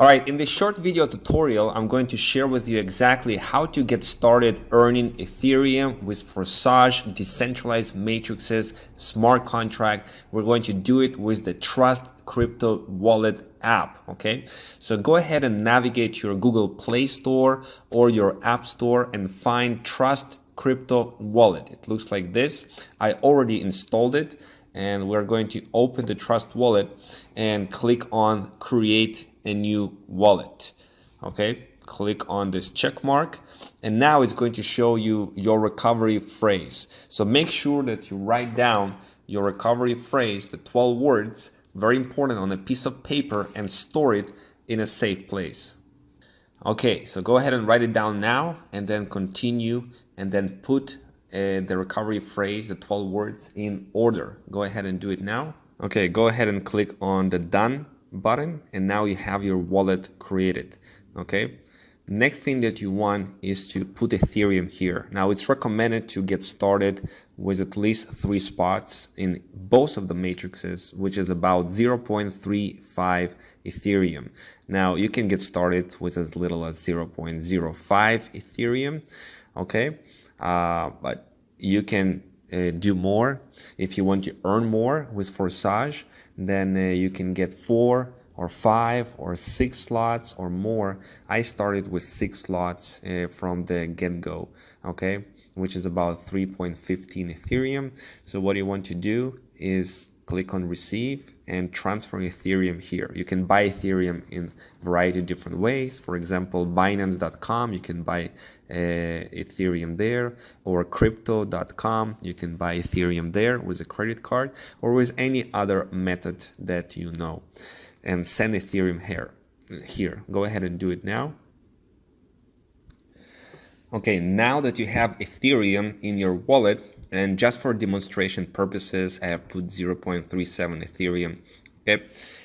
Alright, in this short video tutorial, I'm going to share with you exactly how to get started earning Ethereum with Forsage, decentralized matrices, smart contract. We're going to do it with the Trust Crypto Wallet app, okay? So go ahead and navigate your Google Play Store or your App Store and find Trust Crypto Wallet. It looks like this. I already installed it and we're going to open the Trust Wallet and click on Create a new wallet. Okay, click on this check mark and now it's going to show you your recovery phrase. So make sure that you write down your recovery phrase, the 12 words, very important on a piece of paper and store it in a safe place. Okay, so go ahead and write it down now and then continue and then put uh, the recovery phrase, the 12 words in order. Go ahead and do it now. Okay, go ahead and click on the done button and now you have your wallet created okay? Next thing that you want is to put ethereum here. Now it's recommended to get started with at least three spots in both of the matrices which is about 0.35 ethereum. Now you can get started with as little as 0.05 ethereum okay? Uh, but you can uh, do more if you want to earn more with Forsage then uh, you can get four or five or six slots or more. I started with six slots uh, from the get-go, okay, which is about 3.15 Ethereum. So what you want to do is click on receive and transfer Ethereum here. You can buy Ethereum in a variety of different ways. For example, Binance.com, you can buy uh, Ethereum there, or Crypto.com, you can buy Ethereum there with a credit card, or with any other method that you know. And send Ethereum here. Here, go ahead and do it now. Okay, now that you have Ethereum in your wallet, and just for demonstration purposes, I have put 0.37 Ethereum. Okay,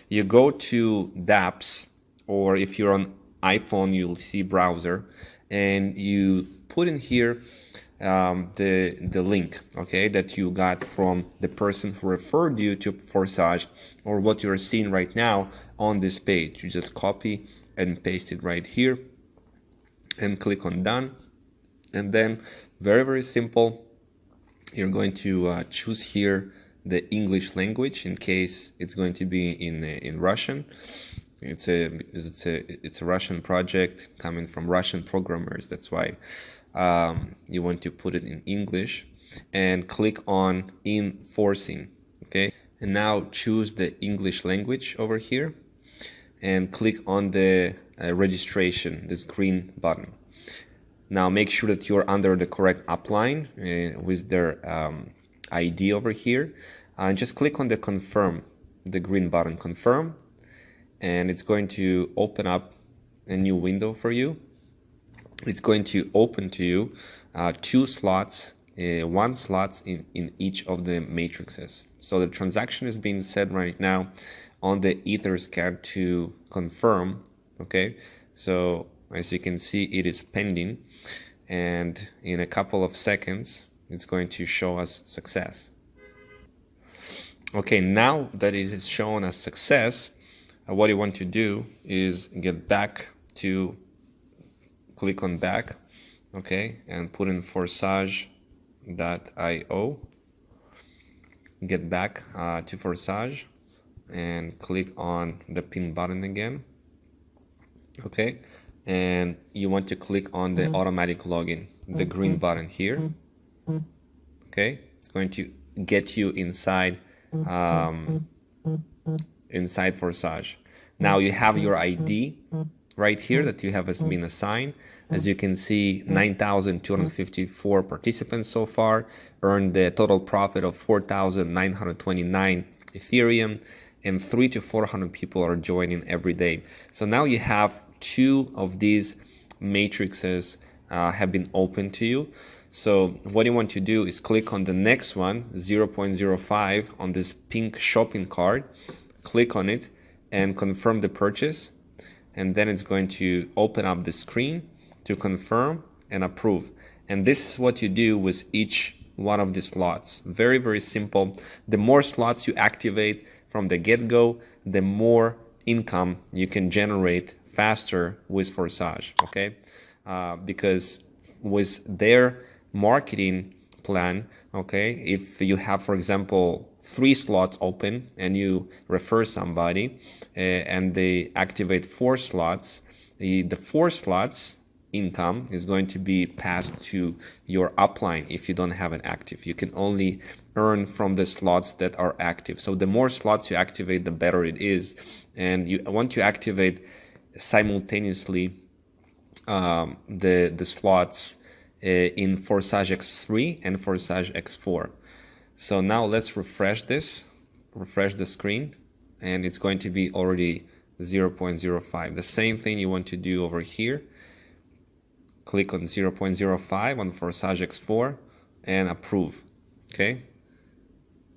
you go to dApps, or if you're on iPhone, you'll see browser, and you put in here um, the the link, okay, that you got from the person who referred you to Forsage, or what you're seeing right now on this page. You just copy and paste it right here, and click on done, and then very very simple you're going to uh, choose here the English language in case it's going to be in uh, in Russian. It's a it's a it's a Russian project coming from Russian programmers. That's why um, you want to put it in English and click on enforcing. Okay, and now choose the English language over here and click on the uh, registration, this green button. Now make sure that you're under the correct upline uh, with their um, ID over here. And uh, just click on the confirm, the green button confirm, and it's going to open up a new window for you. It's going to open to you uh, two slots, uh, one slots in, in each of the matrices. So the transaction is being set right now on the Etherscan to confirm, okay? So as you can see, it is pending and in a couple of seconds, it's going to show us success. Okay, now that it is shown as success, uh, what you want to do is get back to click on back, okay, and put in forsage.io. Get back uh, to Forsage and click on the pin button again. Okay, and you want to click on the mm-hmm. automatic login, the green mm-hmm. button here. Mm-hmm. Okay, it's going to get you inside um, inside Forsage. Now you have your ID right here that you have as been assigned. As you can see, 9,254 participants so far earned the total profit of 4,929 Ethereum and three to 400 people are joining every day. So now you have two of these matrices uh, have been open to you. So what you want to do is click on the next one, 0.05 on this pink shopping cart, click on it and confirm the purchase. And then it's going to open up the screen to confirm and approve. And this is what you do with each one of these slots. Very, very simple. The more slots you activate from the get-go, the more income you can generate faster with Forsage, okay? Uh, because with their marketing plan, okay, if you have, for example, three slots open and you refer somebody uh, and they activate four slots, the, the four slots income is going to be passed to your upline if you don't have an active. You can only earn from the slots that are active. So the more slots you activate, the better it is. And you want to activate simultaneously um, the, the slots uh, in Forsage X3 and Forsage X4. So now let's refresh this, refresh the screen, and it's going to be already 0.05. The same thing you want to do over here. Click on 0.05 on Forsage X4 and approve. Okay.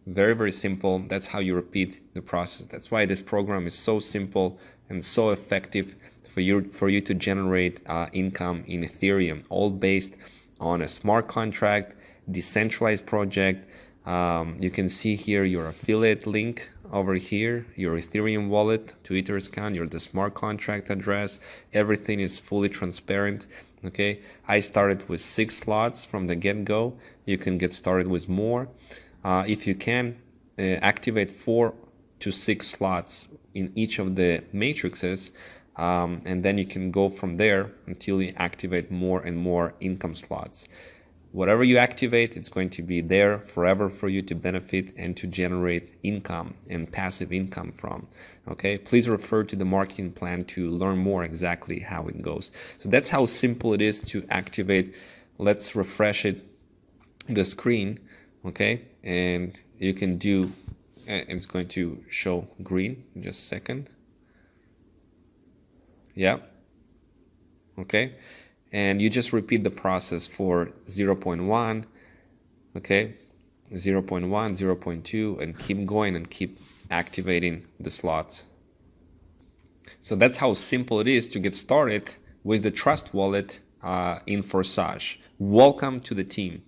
Very, very simple. That's how you repeat the process. That's why this program is so simple and so effective for you, for you to generate uh, income in Ethereum, all based on a smart contract, decentralized project. Um, you can see here your affiliate link over here, your Ethereum wallet, Twitter account, your the smart contract address. Everything is fully transparent. Okay, I started with six slots from the get-go. You can get started with more. Uh, if you can uh, activate four to six slots in each of the matrices, um, and then you can go from there until you activate more and more income slots. Whatever you activate, it's going to be there forever for you to benefit and to generate income and passive income from. Okay, please refer to the marketing plan to learn more exactly how it goes. So that's how simple it is to activate. Let's refresh it, the screen. Okay, and you can do, it's going to show green in just a second. Yeah. Okay and you just repeat the process for 0.1 okay? 0.1 0.2 and keep going and keep activating the slots. So that's how simple it is to get started with the trust wallet uh, in Forsage. Welcome to the team